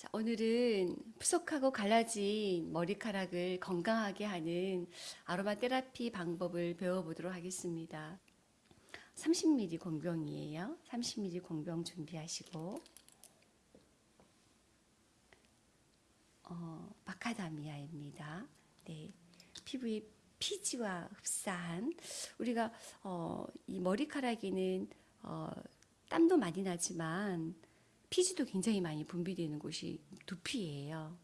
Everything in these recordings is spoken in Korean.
자, 오늘은 푸석하고 갈라진 머리카락을 건강하게 하는 아로마 테라피 방법을 배워보도록 하겠습니다. 30ml 공병이에요. 30ml 공병 준비하시고 어, 마카다미아입니다. 네, 피부에 피지와 흡사한 우리가 어, 이 머리카락에는 어, 땀도 많이 나지만 피지도 굉장히 많이 분비되는 곳이 두피예요.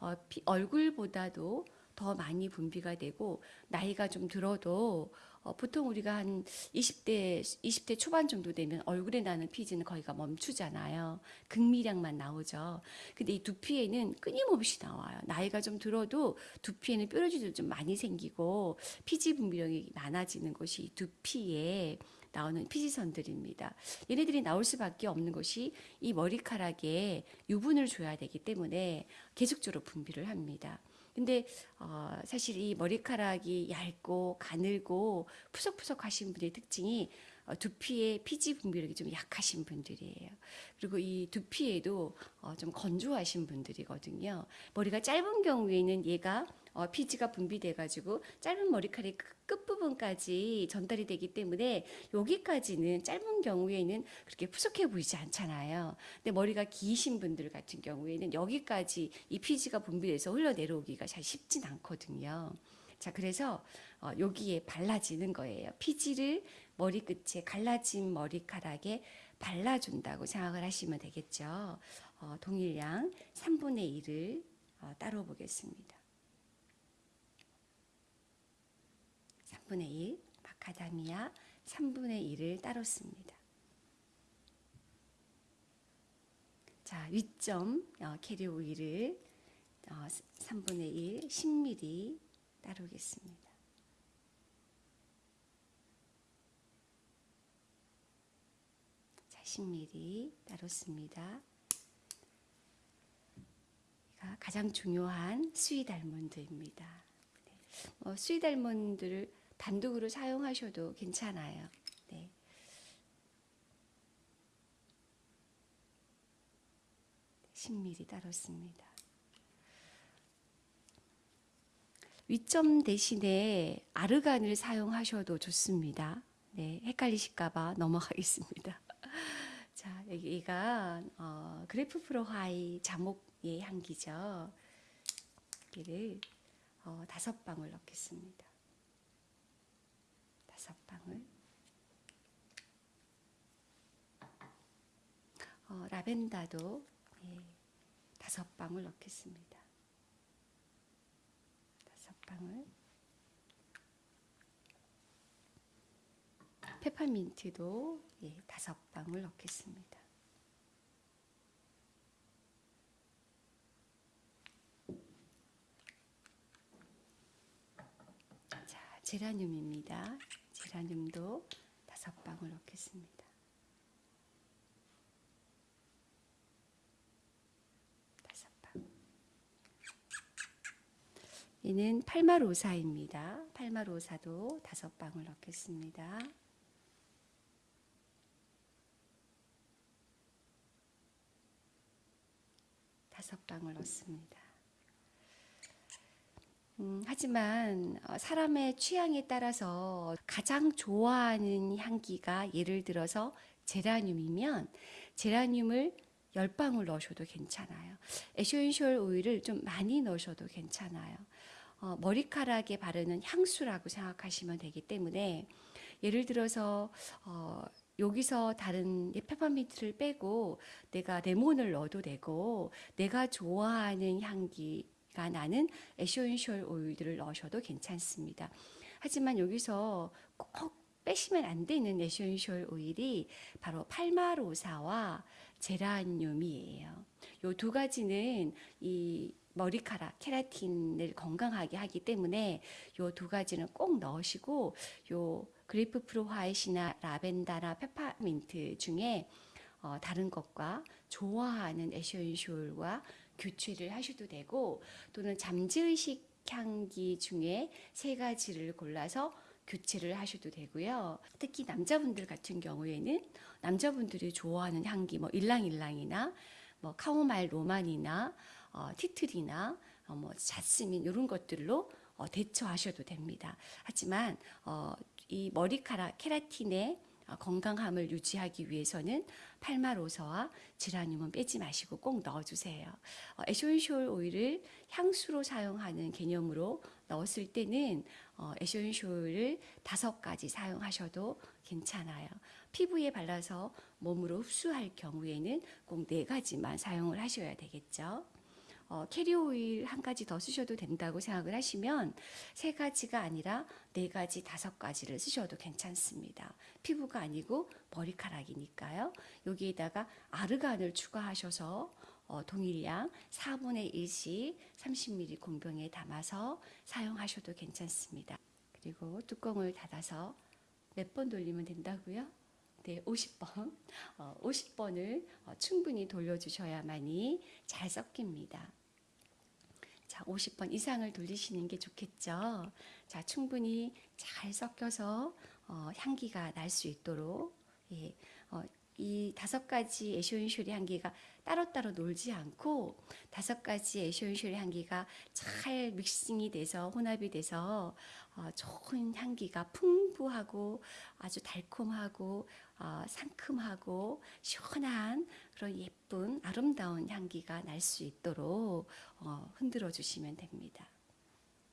어, 피, 얼굴보다도 더 많이 분비가 되고 나이가 좀 들어도 어, 보통 우리가 한 20대 20대 초반 정도 되면 얼굴에 나는 피지는 거의가 멈추잖아요. 극미량만 나오죠. 근데 이 두피에는 끊임없이 나와요. 나이가 좀 들어도 두피에는 뾰루지도 좀 많이 생기고 피지 분비량이 많아지는 것이 이 두피에 나오는 피지선들입니다. 얘네들이 나올 수밖에 없는 것이 이 머리카락에 유분을 줘야 되기 때문에 계속적으로 분비를 합니다. 근데 어, 사실 이 머리카락이 얇고 가늘고 푸석푸석하신 분의 특징이 어, 두피의 피지 분비력이 좀 약하신 분들이에요. 그리고 이 두피에도 어, 좀 건조하신 분들이거든요. 머리가 짧은 경우에는 얘가 어, 피지가 분비돼 가지고 짧은 머리카락 끝부분까지 전달이 되기 때문에 여기까지는 짧은 경우에는 그렇게 푸석해 보이지 않잖아요. 근데 머리가 기신 분들 같은 경우에는 여기까지 이 피지가 분비돼서 흘러내려오기가 잘 쉽진 않거든요. 자, 그래서 어, 여기에 발라지는 거예요. 피지를 머리끝에 갈라진 머리카락에 발라준다고 생각을 하시면 되겠죠. 어, 동일량 3분의 1을 어, 따로 보겠습니다. 3분의 1, 마카다미아 3분의 1을 따로 씁니다. 자, 윗점 어, 캐리 오일을 어, 3분의 1, 10ml 따르겠습니다. 자, 10ml 따르습니다. 가장 중요한 수위 달몬드입니다. 네. 어, 수위 달몬드를 단독으로 사용하셔도 괜찮아요. 네. (10ml) 따랐습니다. 위점 대신에 아르간을 사용하셔도 좋습니다. 네, 헷갈리실까봐 넘어가겠습니다. 자, 여기가 어, 그레이프프루트 화이트 자몽의 향기죠. 여기를 어, 다섯 방울 넣겠습니다. 다섯 방울. 어, 라벤더도 예, 다섯 방울 넣겠습니다. 다섯 방울. 페퍼민트도 예, 다섯 방울 넣겠습니다. 자, 제라늄입니다. 제라늄도 다섯 방울 넣겠습니다. 다섯 방울. 얘는 팔마로사입니다. 팔마로사도 다섯 방울 넣겠습니다. 다섯 방울 넣습니다. 음, 하지만 어, 사람의 취향에 따라서 가장 좋아하는 향기가 예를 들어서 제라늄이면 제라늄을 10방울 넣으셔도 괜찮아요. 에센셜 오일을 좀 많이 넣으셔도 괜찮아요. 어, 머리카락에 바르는 향수라고 생각하시면 되기 때문에 예를 들어서 어, 여기서 다른 페퍼민트를 빼고 내가 레몬을 넣어도 되고 내가 좋아하는 향기가 나는 에센셜 오일들을 넣으셔도 괜찮습니다. 하지만 여기서 꼭 빼시면 안 되는 에센셜 오일이 바로 팔마로사와 제라늄이에요. 이 두 가지는 이 머리카락 케라틴을 건강하게 하기 때문에 이두 가지는 꼭 넣으시고 요 그레이프프루트 화이트나 라벤더나 페퍼민트 중에 어, 다른 것과 좋아하는 에센셜과 교체를 하셔도 되고 또는 잠재의식 향기 중에 세 가지를 골라서 교체를 하셔도 되고요. 특히 남자분들 같은 경우에는 남자분들이 좋아하는 향기 뭐 일랑일랑이나 뭐 카모마일 로만이나 어, 티트리나 어, 뭐 자스민 이런 것들로 어, 대처하셔도 됩니다. 하지만 어, 이 머리카락 케라틴의 어, 건강함을 유지하기 위해서는 팔마로서와 제라늄은 빼지 마시고 꼭 넣어주세요. 어, 에센셜 오일을 향수로 사용하는 개념으로 넣었을 때는 어, 에센셜을 다섯 가지 사용하셔도 괜찮아요. 피부에 발라서 몸으로 흡수할 경우에는 꼭 네 가지만 사용을 하셔야 되겠죠. 어, 캐리어 오일 한 가지 더 쓰셔도 된다고 생각을 하시면 세 가지가 아니라 네 가지, 다섯 가지를 쓰셔도 괜찮습니다. 피부가 아니고 머리카락이니까요. 여기에다가 아르간을 추가하셔서 어, 동일량 4분의 1씩 30ml 공병에 담아서 사용하셔도 괜찮습니다. 그리고 뚜껑을 닫아서 몇 번 돌리면 된다고요? 네, 50번. 어, 50번을 어, 충분히 돌려주셔야만이 잘 섞입니다. 자, 50번 이상을 돌리시는 게 좋겠죠. 자, 충분히 잘 섞여서 어, 향기가 날 수 있도록 예, 어, 이 다섯 가지 에쇼인쇼리 향기가 따로따로 놀지 않고 다섯 가지 에쇼인쇼리 향기가 잘 믹싱이 돼서 혼합이 돼서 어, 좋은 향기가 풍부하고 아주 달콤하고 어, 상큼하고 시원한 그런 예쁜 아름다운 향기가 날 수 있도록 어, 흔들어 주시면 됩니다.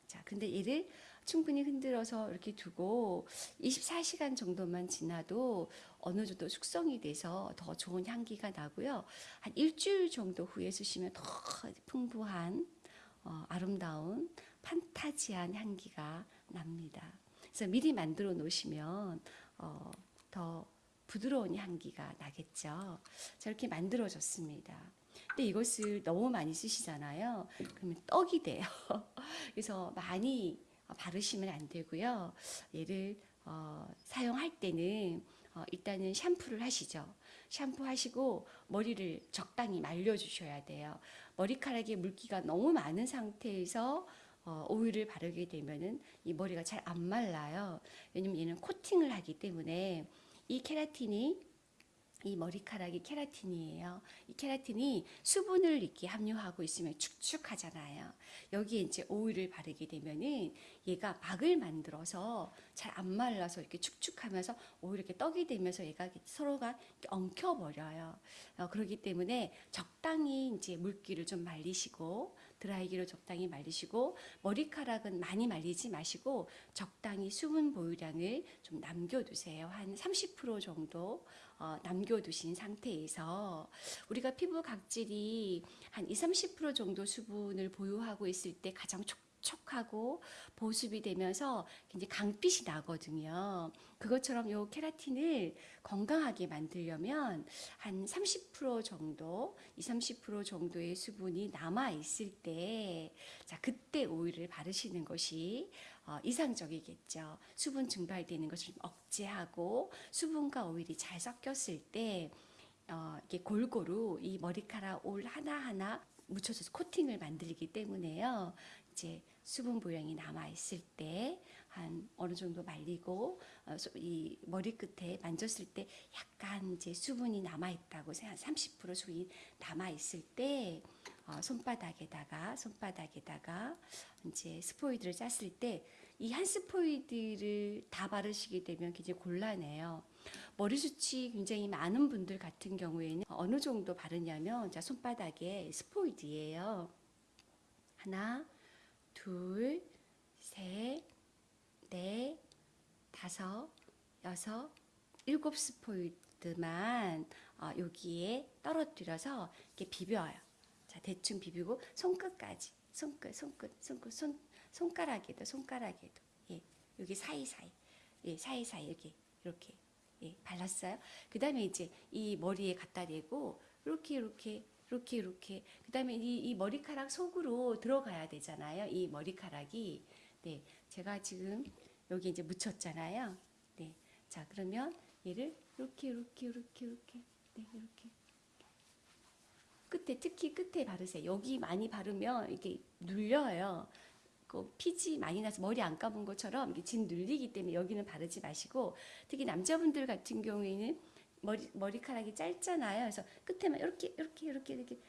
자, 근데 얘를 충분히 흔들어서 이렇게 두고 24시간 정도만 지나도 어느 정도 숙성이 돼서 더 좋은 향기가 나고요. 한 일주일 정도 후에 쓰시면 더 풍부한 어, 아름다운 판타지한 향기가 납니다. 그래서 미리 만들어 놓으시면 어, 더 부드러운 향기가 나겠죠. 자, 이렇게 만들어졌습니다. 근데 이것을 너무 많이 쓰시잖아요. 그러면 떡이 돼요. 그래서 많이 바르시면 안 되고요. 얘를 어, 사용할 때는 어, 일단은 샴푸를 하시죠. 샴푸 하시고 머리를 적당히 말려주셔야 돼요. 머리카락에 물기가 너무 많은 상태에서 어, 오일을 바르게 되면은 이 머리가 잘 안 말라요. 왜냐면 얘는 코팅을 하기 때문에 이 케라틴이 이 머리카락이 케라틴이에요. 이 케라틴이 수분을 이렇게 함유하고 있으면 축축하잖아요. 여기에 이제 오일을 바르게 되면은 얘가 막을 만들어서 잘 안 말라서 이렇게 축축하면서 오히려 이렇게 떡이 되면서 얘가 서로가 엉켜버려요. 어, 그렇기 때문에 적당히 이제 물기를 좀 말리시고 드라이기로 적당히 말리시고 머리카락은 많이 말리지 마시고 적당히 수분 보유량을 좀 남겨두세요. 한 30% 정도 어, 남겨두신 상태에서 우리가 피부 각질이 한 20, 30% 정도 수분을 보유하고 있을 때 가장 촉 촉하고 보습이 되면서 굉장히 강빛이 나거든요. 그것처럼 요 케라틴을 건강하게 만들려면 한 30% 정도, 20, 30% 정도의 수분이 남아 있을 때, 자, 그때 오일을 바르시는 것이 어, 이상적이겠죠. 수분 증발되는 것을 좀 억제하고 수분과 오일이 잘 섞였을 때, 어, 이게 골고루 이 머리카락 올 하나하나 묻혀서 코팅을 만들기 때문에요. 이제 수분 보양이 남아 있을 때 한 어느 정도 말리고 어, 소- 이 머리 끝에 만졌을 때 약간 이제 수분이 남아 있다고 생각 30% 수분이 남아 있을 때 어, 손바닥에다가 손바닥에다가 이제 스포이드를 짰을 때 이 한 스포이드를 다 바르시게 되면 굉장히 곤란해요. 머리 숱이 굉장히 많은 분들 같은 경우에는 어느 정도 바르냐면 자 손바닥에 스포이드예요. 하나, 둘, 셋, 넷, 다섯, 여섯, 일곱 스포이드만 어, 여기에 떨어뜨려서 이렇게 비벼요. 자 대충 비비고 손끝까지 손끝 손끝 손끝 손 손가락에도 손가락에도 예 여기 사이 사이 예 사이 사이 이렇게 이렇게 예 발랐어요. 그 다음에 이제 이 머리에 갖다 대고 이렇게 이렇게 이렇게 이렇게 그 다음에 이, 이 머리카락 속으로 들어가야 되잖아요. 이 머리카락이 네 제가 지금 여기 이제 묻혔잖아요. 네자 그러면 얘를 이렇게 이렇게 이렇게 이렇게 네 이렇게 끝에 특히 끝에 바르세요. 여기 많이 바르면 이게 눌려요. 그 피지 많이 나서 머리 안 감은 것처럼 진 눌리기 때문에 여기는 바르지 마시고 특히 남자분들 같은 경우에는 머리 머리카락이 짧잖아요. 그래서 끝에만 이렇게 이렇게 이렇게 이렇게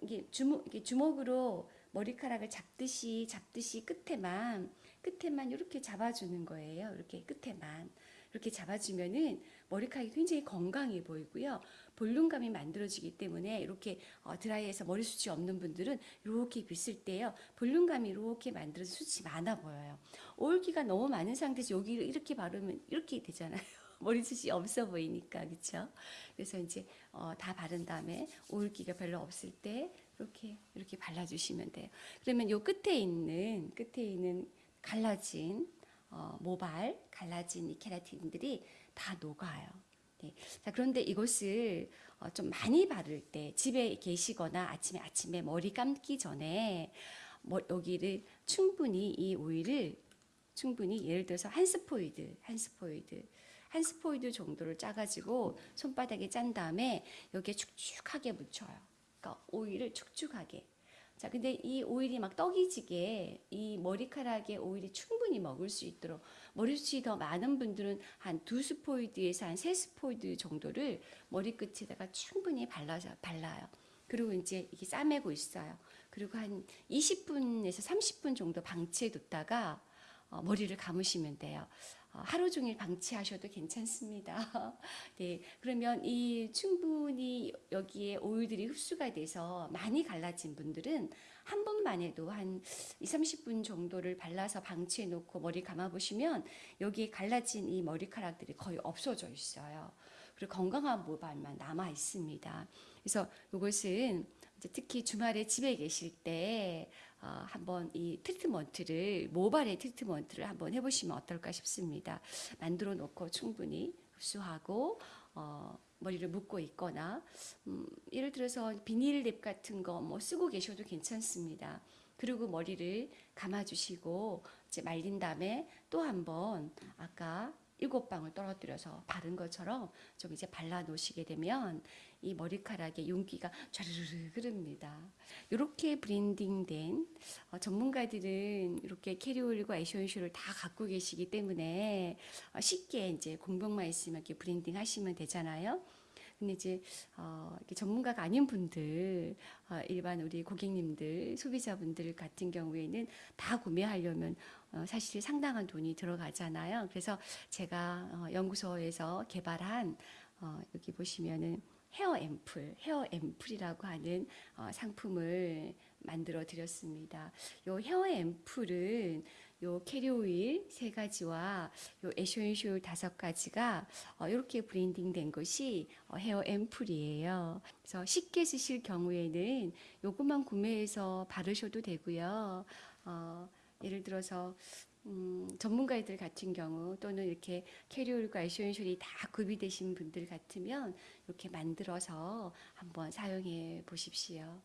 이게 주먹 이게 주먹으로 머리카락을 잡듯이 잡듯이 끝에만 끝에만 이렇게 잡아주는 거예요. 이렇게 끝에만 이렇게 잡아주면은 머리카락이 굉장히 건강해 보이고요. 볼륨감이 만들어지기 때문에 이렇게 어, 드라이해서 머리 숱이 없는 분들은 이렇게 빗을 때요. 볼륨감이 이렇게 만들어서 숱이 많아 보여요. 올기가 너무 많은 상태에서 여기를 이렇게 바르면 이렇게 되잖아요. 머리숱이 없어 보이니까 그렇죠. 그래서 이제 어, 다 바른 다음에 올기가 별로 없을 때 이렇게 이렇게 발라주시면 돼요. 그러면 요 끝에 있는 끝에 있는 갈라진 어, 모발 갈라진 이 케라틴들이 다 녹아요. 네. 자, 그런데 이것을 어, 좀 많이 바를 때 집에 계시거나 아침에 아침에 머리 감기 전에 뭐, 여기를 충분히 이 오일을 충분히 예를 들어서 한 스포이드 한 스포이드 한 스포이드 정도를 짜가지고 손바닥에 짠 다음에 여기에 축축하게 묻혀요. 그러니까 오일을 축축하게. 자, 근데 이 오일이 막 떡이 지게 이 머리카락에 오일이 충분히 먹을 수 있도록 머리숱이 더 많은 분들은 한 두 스포이드에서 한 세 스포이드 정도를 머리끝에다가 충분히 발라서 발라요. 그리고 이제 이게 싸매고 있어요. 그리고 한 20분에서 30분 정도 방치해 뒀다가 어, 머리를 감으시면 돼요. 어, 하루 종일 방치하셔도 괜찮습니다. 네, 그러면 이 충분히 여기에 오일들이 흡수가 돼서 많이 갈라진 분들은 한 번만 해도 한 2, 30분 정도를 발라서 방치해 놓고 머리 감아 보시면 여기에 갈라진 이 머리카락들이 거의 없어져 있어요. 그리고 건강한 모발만 남아 있습니다. 그래서 이것은 특히 주말에 집에 계실 때 어, 한번 이 트리트먼트를 모발의 트리트먼트를 한번 해보시면 어떨까 싶습니다. 만들어 놓고 충분히 흡수하고 어, 머리를 묶고 있거나 음, 예를 들어서 비닐랩 같은 거 뭐 쓰고 계셔도 괜찮습니다. 그리고 머리를 감아주시고 이제 말린 다음에 또 한번 아까 일곱 방울 떨어뜨려서 바른 것처럼 좀 이제 발라 놓으시게 되면 이 머리카락에 윤기가 촤르르 흐릅니다. 이렇게 블렌딩된 어, 전문가들은 이렇게 캐리어 오일과 에센셜을 다 갖고 계시기 때문에 어, 쉽게 이제 공병만 있으면 이렇게 블렌딩 하시면 되잖아요. 근데 이제 어, 전문가가 아닌 분들, 어, 일반 우리 고객님들, 소비자분들 같은 경우에는 다 구매하려면 어, 사실 상당한 돈이 들어가잖아요. 그래서 제가 어, 연구소에서 개발한 어, 여기 보시면은 헤어 앰플, 헤어 앰플이라고 하는 어, 상품을 만들어 드렸습니다. 요 헤어 앰플은 요 캐리어 오일 세 가지와 요 에센셜 다섯 가지가 어, 이렇게 블렌딩 된 것이 어, 헤어 앰플이에요. 그래서 쉽게 쓰실 경우에는 요것만 구매해서 바르셔도 되고요. 어, 예를 들어서 음, 전문가들 같은 경우 또는 이렇게 캐리올과 에쇼인슐이 다 구비되신 분들 같으면 이렇게 만들어서 한번 사용해 보십시오.